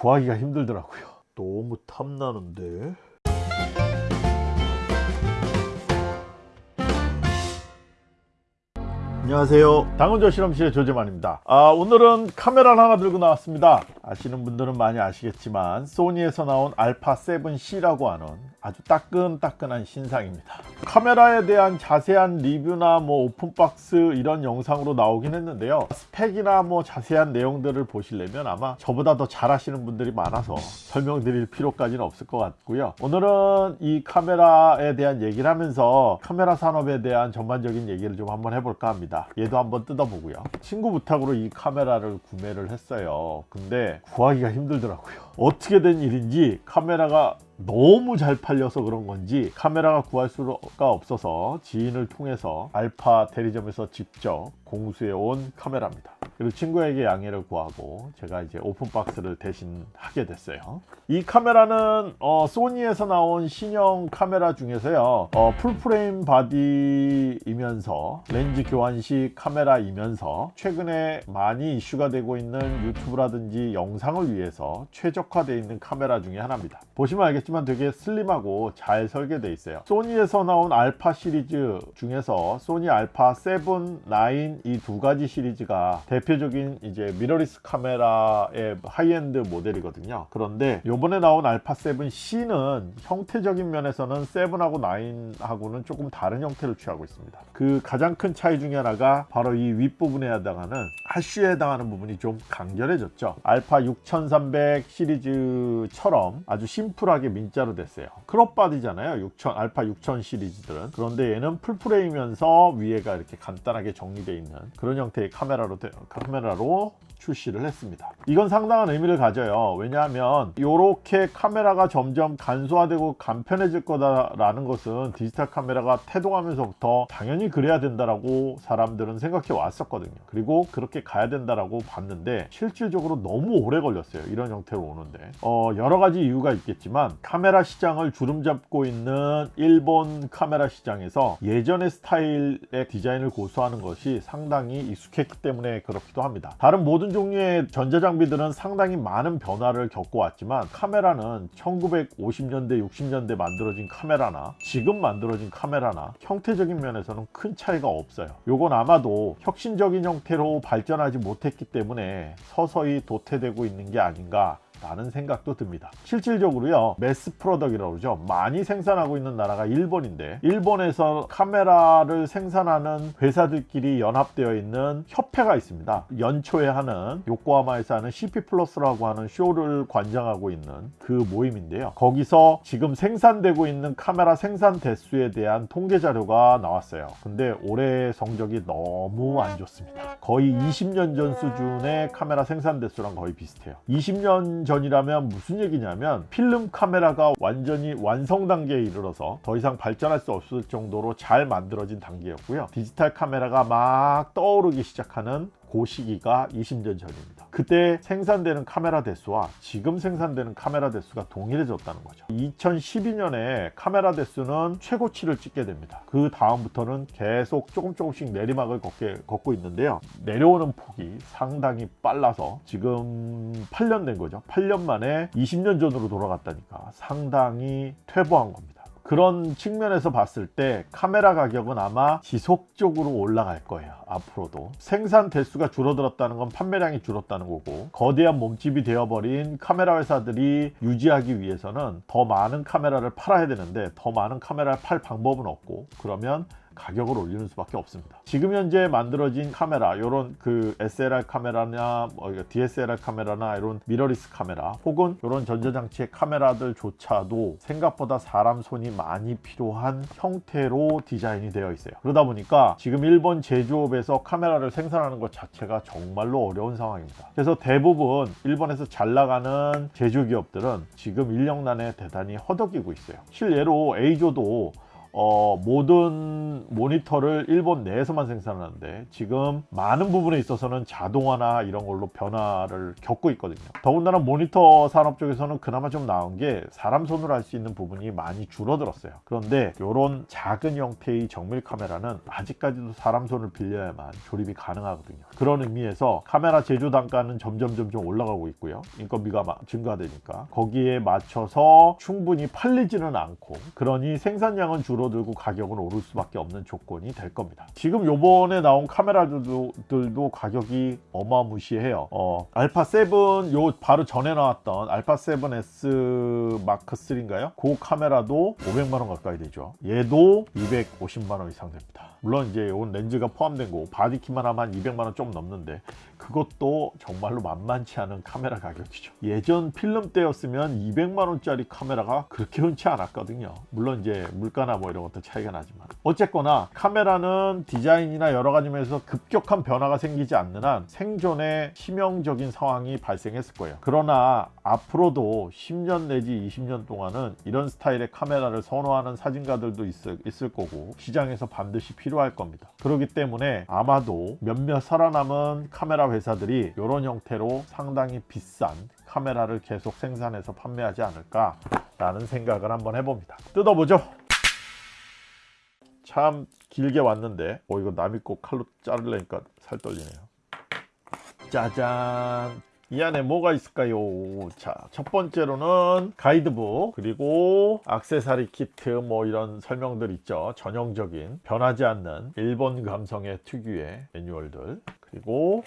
구하기가 힘들더라고요. 너무 탐나는데 안녕하세요. 당근조 실험실의 조재만입니다. 아, 오늘은 카메라를 하나 들고 나왔습니다. 아시는 분들은 많이 아시겠지만 소니에서 나온 알파 7C라고 하는 아주 따끈따끈한 신상입니다. 카메라에 대한 자세한 리뷰나 뭐 오픈박스 이런 영상으로 나오긴 했는데요. 스펙이나 뭐 자세한 내용들을 보시려면 아마 저보다 더잘 하시는 분들이 많아서 설명드릴 필요까지는 없을 것 같고요. 오늘은 이 카메라에 대한 얘기를 하면서 카메라 산업에 대한 전반적인 얘기를 좀 한번 해볼까 합니다 얘도 한번 뜯어보고요. 친구 부탁으로 이 카메라를 구매를 했어요. 근데 구하기가 힘들더라고요. 어떻게 된 일인지 카메라가 너무 잘 팔려서 그런 건지 카메라가 구할 수가 없어서 지인을 통해서 알파 대리점에서 직접 공수해 온 카메라입니다. 그리고 친구에게 양해를 구하고 제가 이제 open box를 대신 하게 됐어요. 이 카메라는 어, 소니에서 나온 신형 카메라 중에서요 어, full frame body이면서 렌즈 교환식 카메라이면서 최근에 많이 이슈가 되고 있는 유튜브라든지 영상을 위해서 최적화되어 있는 카메라 중에 하나입니다. 보시면 알겠지만 되게 슬림하고 잘 설계되어 있어요. 소니에서 나온 알파 시리즈 중에서 소니 알파 7, 9 이 두 가지 시리즈가 대표적인 이제 미러리스 카메라의 하이엔드 모델이거든요. 그런데 요번에 나온 알파 7C는 형태적인 면에서는 7하고 9하고는 조금 다른 형태를 취하고 있습니다. 그 가장 큰 차이 중에 하나가 바로 이 윗부분에 해당하는 하쉬에 해당하는 부분이 좀 간결해졌죠. 알파 6300 시리즈처럼 아주 심플하게 민자로 됐어요. crop body잖아요. 6000 알파 6000 시리즈들은. 그런데 얘는 full frame이면서 위에가 이렇게 간단하게 정리되어 있는 그런 형태의 카메라로 카메라로 출시를 했습니다. 이건 상당한 의미를 가져요. 왜냐하면 이렇게 카메라가 점점 간소화되고 간편해질 거다라는 것은 디지털 카메라가 태동하면서부터 당연히 그래야 된다라고 사람들은 생각해 왔었거든요. 그리고 그렇게 가야 된다라고 봤는데 실질적으로 너무 오래 걸렸어요. 이런 형태로 오는데. 어, 여러 가지 이유가 있겠지만 카메라 시장을 주름잡고 있는 일본 카메라 시장에서 예전의 스타일의 디자인을 고수하는 것이 상당히 익숙했기 때문에 그렇기도 합니다. 다른 모든 종류의 전자장비들은 상당히 많은 변화를 겪어왔지만 카메라는 1950년대 60년대 만들어진 카메라나 지금 만들어진 카메라나 형태적인 면에서는 큰 차이가 없어요. 요건 아마도 혁신적인 형태로 발전하지 못했기 때문에 서서히 도태되고 있는 게 아닌가 라는 생각도 듭니다. 실질적으로요 mass product이라고 그러죠. 많이 생산하고 있는 나라가 일본인데 일본에서 카메라를 생산하는 회사들끼리 연합되어 있는 협회가 있습니다. 연초에 하는 요코하마에서 하는 CP 플러스라고 하는 쇼를 관장하고 있는 그 모임인데요. 거기서 지금 생산되고 있는 카메라 생산 대수에 대한 통계 자료가 나왔어요. 근데 올해 성적이 너무 안 좋습니다. 거의 20년 전 수준의 카메라 생산 대수랑 거의 비슷해요. 20년 전 이라면 무슨 얘기냐면 필름 카메라가 완전히 완성 단계에 이르러서 더 이상 발전할 수 없을 정도로 잘 만들어진 단계였고요. 디지털 카메라가 막 떠오르기 시작하는 그 시기가 20년 전입니다 그때 생산되는 카메라 대수와 지금 생산되는 카메라 대수가 동일해졌다는 거죠. 2012년에 카메라 대수는 최고치를 찍게 됩니다. 그 다음부터는 계속 조금 조금씩 내리막을 걷게, 걷고 있는데요. 내려오는 폭이 상당히 빨라서 지금 8년 된 거죠. 8년 만에 20년 전으로 돌아갔다니까 상당히 퇴보한 겁니다 그런 측면에서 봤을 때 카메라 가격은 아마 지속적으로 올라갈 거예요 앞으로도. 생산 대수가 줄어들었다는 건 판매량이 줄었다는 거고 거대한 몸집이 되어버린 카메라 회사들이 유지하기 위해서는 더 많은 카메라를 팔아야 되는데 더 많은 카메라를 팔 방법은 없고 그러면 가격을 올리는 수밖에 없습니다. 지금 현재 만들어진 카메라 이런 그 SLR 카메라나 뭐 DSLR 카메라나 이런 미러리스 카메라 혹은 이런 전자장치의 카메라들조차도 생각보다 사람 손이 많이 필요한 형태로 디자인이 되어 있어요. 그러다 보니까 지금 일본 제조업에서 카메라를 생산하는 것 자체가 정말로 어려운 상황입니다. 그래서 대부분 일본에서 잘 나가는 제조기업들은 지금 인력난에 대단히 허덕이고 있어요. 실례로 A조도 어, 모든 모니터를 일본 내에서만 생산하는데 지금 많은 부분에 있어서는 자동화나 이런 걸로 변화를 겪고 있거든요. 더군다나 모니터 산업 쪽에서는 그나마 좀 나은 게 사람 손으로 할 수 있는 부분이 많이 줄어들었어요. 그런데 이런 작은 형태의 정밀 카메라는 아직까지도 사람 손을 빌려야만 조립이 가능하거든요. 그런 의미에서 카메라 제조 단가는 점점 점점 올라가고 있고요. 인건비가 마- 증가되니까 거기에 맞춰서 충분히 팔리지는 않고 그러니 생산량은 줄어 들고 가격은 오를 수밖에 없는 조건이 될 겁니다. 지금 요번에 나온 카메라들도 들도 가격이 어마무시해요. 어, 알파 7요 바로 전에 나왔던 알파 7S 마크 3인가요? 그 카메라도 500만원 가까이 되죠. 얘도 250만원 이상 됩니다. 물론 이제 온 렌즈가 포함된 거고 body kit만 하면 한 200만원 좀 넘는데 그것도 정말로 만만치 않은 카메라 가격이죠. 예전 필름 때였으면 200만원짜리 카메라가 그렇게 흔치 않았거든요. 물론 이제 물가나 뭐 이런 것도 차이가 나지만. 어쨌거나 카메라는 디자인이나 여러 가지 면에서 급격한 변화가 생기지 않는 한 생존에 치명적인 상황이 발생했을 거예요. 그러나 앞으로도 10년 내지 20년 동안은 이런 스타일의 카메라를 선호하는 사진가들도 있을 거고 시장에서 반드시 필요할 겁니다. 그렇기 때문에 아마도 몇몇 살아남은 카메라 회사들이 이런 형태로 상당히 비싼 카메라를 계속 생산해서 판매하지 않을까 라는 생각을 한번 해봅니다. 뜯어보죠. 참 길게 왔는데 어 이거 남이 거 칼로 자르려니까 살 떨리네요. 짜잔! 이 안에 뭐가 있을까요? 자 첫 번째로는 가이드북 그리고 악세사리 키트 뭐 이런 설명들 있죠. 전형적인 변하지 않는 일본 감성의 특유의 매뉴얼들 그리고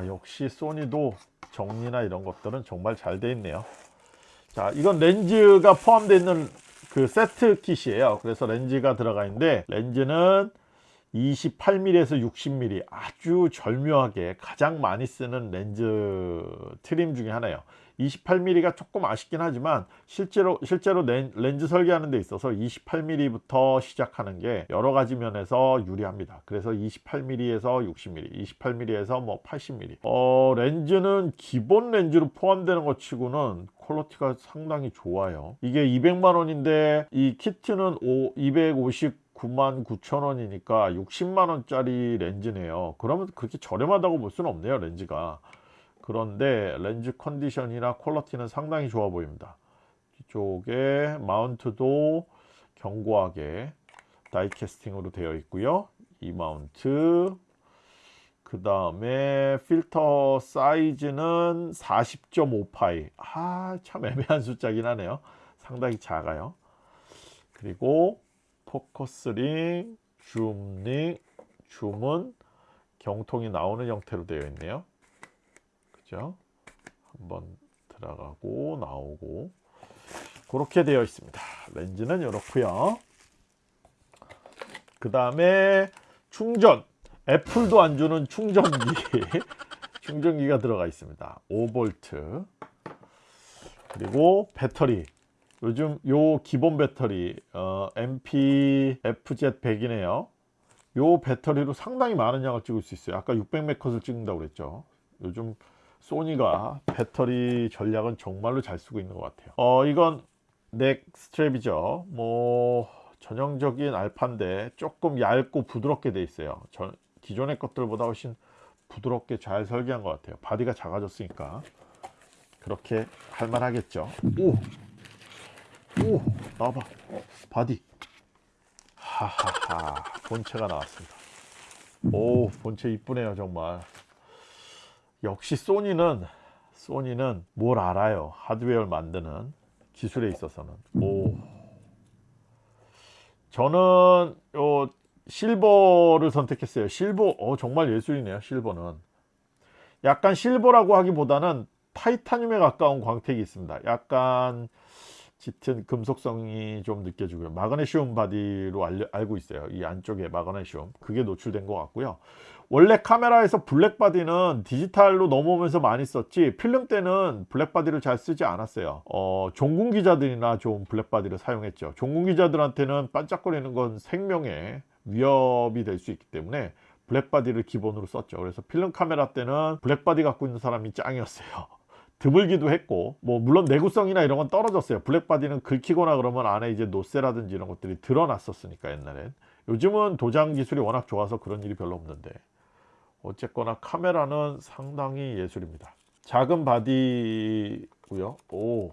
아 역시 소니도 정리나 이런 것들은 정말 잘 돼 있네요. 자 이건 렌즈가 포함되어 있는 그 세트 kit이에요. 그래서 렌즈가 들어가 있는데 렌즈는 28mm에서 60mm 아주 절묘하게 가장 많이 쓰는 렌즈 트림 중에 하나예요 28mm가 조금 아쉽긴 하지만 실제로 실제로 렌, 렌즈 설계하는 데 있어서 28mm부터 시작하는 게 여러 가지 면에서 유리합니다. 그래서 28mm에서 60mm 28mm에서 뭐 80mm 어, 렌즈는 기본 렌즈로 포함되는 것 치고는 quality가 상당히 좋아요. 이게 200만 원인데 이 키트는 250 9만 9천 원이니까 60만 원짜리 렌즈네요. 그러면 그렇게 저렴하다고 볼 수는 없네요 렌즈가 그런데 렌즈 컨디션이나 퀄리티는 상당히 좋아 보입니다. 뒤쪽에 마운트도 견고하게 다이캐스팅으로 되어 있고요. 이 마운트 그 다음에 필터 사이즈는 40.5파이. 아 참 애매한 숫자긴 하네요. 상당히 작아요. 그리고 포커스링, 줌링, 줌은 경통이 나오는 형태로 되어 있네요. 그죠? 한번 들어가고 나오고 그렇게 되어 있습니다. 렌즈는 이렇고요. 그 다음에 충전 애플도 안 주는 충전기 충전기가 들어가 있습니다. 5V 그리고 배터리 요즘 요 기본 배터리 어, NPFZ 100이네요 요 배터리로 상당히 많은 양을 찍을 수 있어요 아까 600몇 컷을 찍는다고 그랬죠 요즘 소니가 배터리 전략은 정말로 잘 쓰고 있는 것 같아요. 어 이건 neck strap이죠. 뭐 전형적인 알파인데 조금 얇고 부드럽게 돼 있어요. 전, 기존의 것들보다 훨씬 부드럽게 잘 설계한 것 같아요. body가 작아졌으니까. 그렇게 할만하겠죠. 오! 오! 나와봐. 어, body. 하하하. 본체가 나왔습니다. 오 본체 이쁘네요 정말 역시 소니는 소니는 뭘 알아요? 하드웨어를 만드는 기술에 있어서는. 오. 저는 요 silver를 선택했어요. 실버 어 정말 예술이네요 silver는. 약간 실버라고 하기보다는 타이타늄에 가까운 광택이 있습니다. 약간 짙은 금속성이 좀 느껴지고요. 마그네슘 body로 알고 있어요. 이 안쪽에 마그네슘. 그게 노출된 것 같고요 원래 카메라에서 black body는 디지털로 넘어오면서 많이 썼지 필름 때는 black body를 잘 쓰지 않았어요. 어, 종군 기자들이나 좀 black body를 사용했죠. 종군 기자들한테는 반짝거리는 건 생명의 위협이 될 수 있기 때문에 black body를 기본으로 썼죠. 그래서 필름 카메라 때는 black body 갖고 있는 사람이 짱이었어요. 드물기도 했고 뭐 물론 내구성이나 이런 건 떨어졌어요. black body는 긁히거나 그러면 안에 이제 놋쇠라든지 이런 것들이 드러났었으니까 옛날엔. 요즘은 도장 기술이 워낙 좋아서 그런 일이 별로 없는데 어쨌거나 카메라는 상당히 예술입니다. 작은 body고요. 오.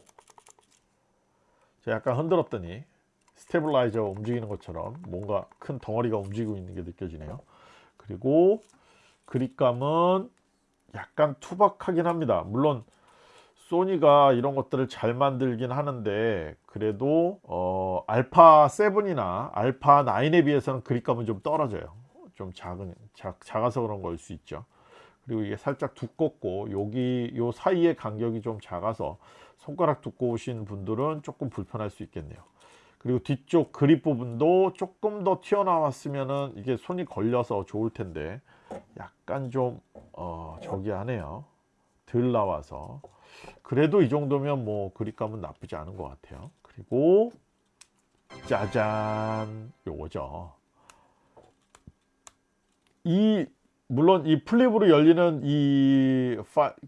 제가 약간 흔들었더니 스테블라이저 움직이는 것처럼 뭔가 큰 덩어리가 움직이고 있는 게 느껴지네요. 그리고 그립감은 약간 투박하긴 합니다. 물론 소니가 이런 것들을 잘 만들긴 하는데 그래도 어, 알파 7이나 알파 9에 비해서는 그립감은 좀 떨어져요 좀 작은 작, 작아서 그런 걸 수 있죠. 그리고 이게 살짝 두껍고 여기 요 사이의 간격이 좀 작아서 손가락 두꺼우신 분들은 조금 불편할 수 있겠네요. 그리고 뒤쪽 그립 부분도 조금 더 튀어나왔으면은 이게 손이 걸려서 좋을 텐데 약간 좀 어, 저기 하네요. 덜 나와서. 그래도 이 정도면 뭐 그립감은 나쁘지 않은 것 같아요. 그리고 짜잔! 요거죠 이 물론 이 flip으로 열리는 이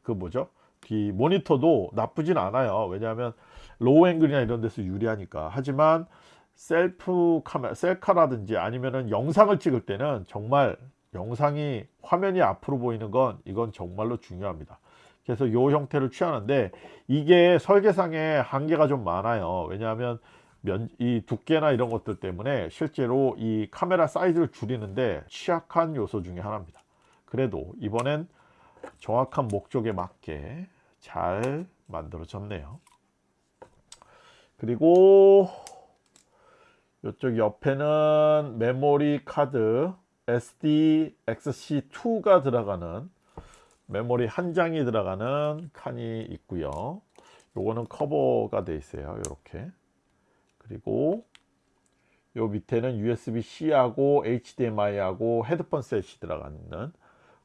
그 뭐죠? 이 모니터도 나쁘진 않아요. 왜냐하면 low angle이나 이런 데서 유리하니까. 하지만 셀프 카메라 셀카라든지 아니면은 영상을 찍을 때는 정말 영상이 화면이 앞으로 보이는 건 이건 정말로 중요합니다. 그래서 이 형태를 취하는데 이게 설계상에 한계가 좀 많아요. 왜냐하면 면, 이 두께나 이런 것들 때문에 실제로 이 카메라 사이즈를 줄이는데 취약한 요소 중에 하나입니다. 그래도 이번엔 정확한 목적에 맞게 잘 만들어졌네요. 그리고 이쪽 옆에는 메모리 카드 SDXC2가 들어가는 메모리 한 장이 들어가는 칸이 있고요. 요거는 커버가 돼 있어요 이렇게 그리고 요 밑에는 USB-C 하고 HDMI 하고 headphone set이 들어가는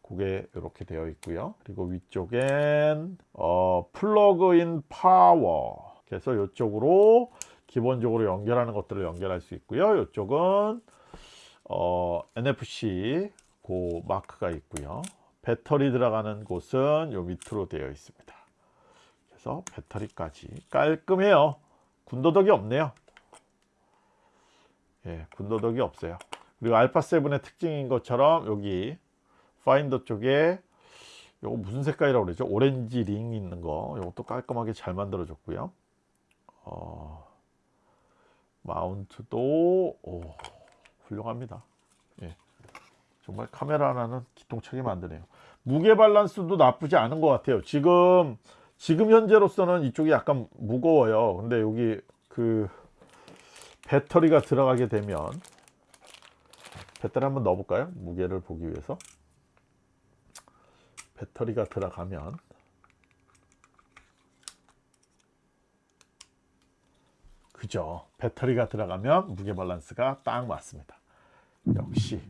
그게 이렇게 되어 있고요. 그리고 위쪽엔 어, plug-in power. 그래서 이쪽으로 기본적으로 연결하는 것들을 연결할 수 있고요. 이쪽은 어, NFC 그 마크가 있고요. 배터리 들어가는 곳은 요 밑으로 되어 있습니다. 그래서 배터리까지 깔끔해요. 군더더기 없네요 예, 군더더기 없어요. 그리고 알파7의 특징인 것처럼 여기 파인더 쪽에 요거 무슨 색깔이라고 그러죠? 오렌지 링 있는 거. 이것도 깔끔하게 잘 만들어 줬고요. 어, 마운트도 오, 훌륭합니다. 예, 정말 카메라 하나는 기통차게 만드네요. 무게 밸런스도 나쁘지 않은 것 같아요. 지금 지금 현재로서는 이쪽이 약간 무거워요. 근데 여기 그 배터리가 들어가게 되면 배터리 한번 넣어 볼까요? 무게를 보기 위해서. 배터리가 들어가면 그죠? 배터리가 들어가면 무게 밸런스가 딱 맞습니다. 역시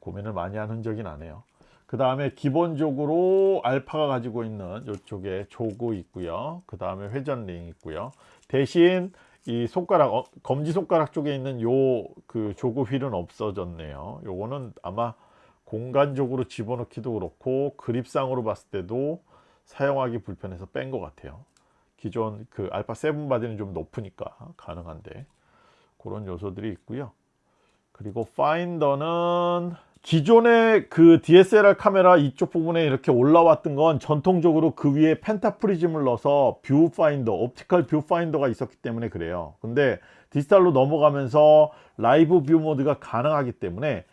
고민을 많이 한 흔적이 나네요. 그 다음에 기본적으로 알파가 가지고 있는 이쪽에 jog 있고요. 그 다음에 회전링 있고요. 대신 이 손가락 어, 검지 손가락 쪽에 있는 요 그 jog wheel은 없어졌네요. 요거는 아마 공간적으로 집어넣기도 그렇고 그립상으로 봤을 때도 사용하기 불편해서 뺀 것 같아요. 기존 그 알파 7 body는 좀 높으니까 가능한데 그런 요소들이 있고요. 그리고 파인더는 기존의 그 DSLR 카메라 이쪽 부분에 이렇게 올라왔던 건 전통적으로 그 위에 penta prism을 넣어서 view finder, optical view finder가 있었기 때문에 그래요. 근데 디지털로 넘어가면서 live view mode가 가능하기 때문에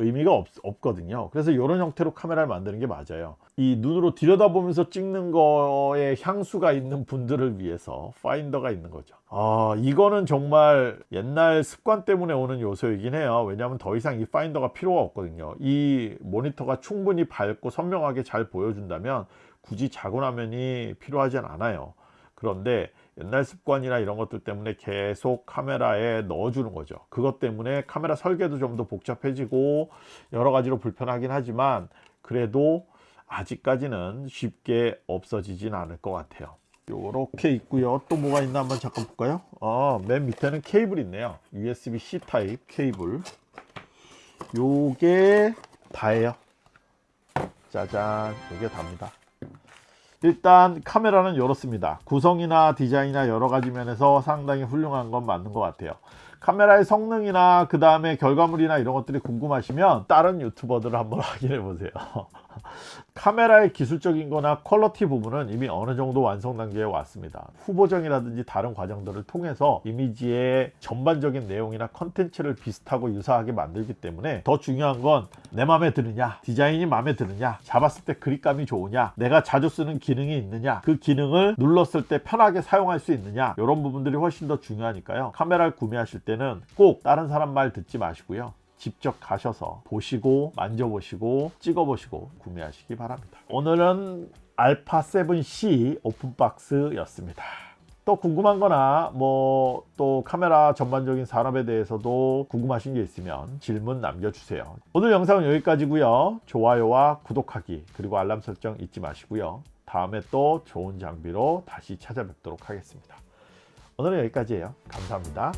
의미가 없, 없거든요. 그래서 이런 형태로 카메라를 만드는 게 맞아요. 이 눈으로 들여다보면서 찍는 거에 향수가 있는 분들을 위해서 파인더가 있는 거죠. 아 이거는 정말 옛날 습관 때문에 오는 요소이긴 해요. 왜냐하면 더 이상 이 파인더가 필요가 없거든요. 이 모니터가 충분히 밝고 선명하게 잘 보여준다면 굳이 작은 화면이 필요하지 않아요. 그런데 옛날 습관이나 이런 것들 때문에 계속 카메라에 넣어주는 거죠. 그것 때문에 카메라 설계도 좀 더 복잡해지고 여러 가지로 불편하긴 하지만 그래도 아직까지는 쉽게 없어지진 않을 것 같아요. 요렇게 있고요. 또 뭐가 있나 한번 잠깐 볼까요? 어, 맨 밑에는 케이블 있네요. USB-C 타입 케이블. 요게 다예요. 짜잔. 요게 답니다 일단 카메라는 이렇습니다. 구성이나 디자인이나 여러 가지 면에서 상당히 훌륭한 건 맞는 것 같아요. 카메라의 성능이나 그 다음에 결과물이나 이런 것들이 궁금하시면 다른 유튜버들을 한번 확인해 보세요. 카메라의 기술적인 거나 quality 부분은 이미 어느 정도 완성 단계에 왔습니다. 후보정이라든지 다른 과정들을 통해서 이미지의 전반적인 내용이나 컨텐츠를 비슷하고 유사하게 만들기 때문에 더 중요한 건 내 마음에 드느냐 디자인이 마음에 드느냐 잡았을 때 그립감이 좋으냐 내가 자주 쓰는 기능이 있느냐 그 기능을 눌렀을 때 편하게 사용할 수 있느냐 이런 부분들이 훨씬 더 중요하니까요 카메라를 구매하실 때는 꼭 다른 사람 말 듣지 마시고요 직접 가셔서 보시고 만져보시고 찍어보시고 구매하시기 바랍니다. 오늘은 알파 7C 오픈박스였습니다. 또 궁금한 거나 뭐 또 카메라 전반적인 산업에 대해서도 궁금하신 게 있으면 질문 남겨주세요. 오늘 영상은 여기까지고요. 좋아요와 구독하기 그리고 알람 설정 잊지 마시고요. 다음에 또 좋은 장비로 다시 찾아뵙도록 하겠습니다. 오늘은 여기까지예요. 감사합니다.